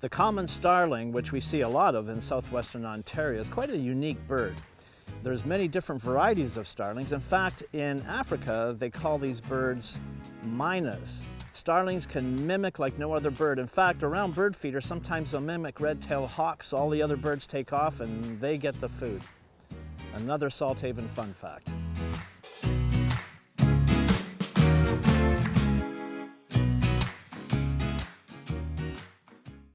The common starling, which we see a lot of in southwestern Ontario, is quite a unique bird. There's many different varieties of starlings. In fact, in Africa, they call these birds mynas. Starlings can mimic like no other bird. In fact, around bird feeders, sometimes they'll mimic red-tailed hawks. All the other birds take off and they get the food. Another Salthaven fun fact.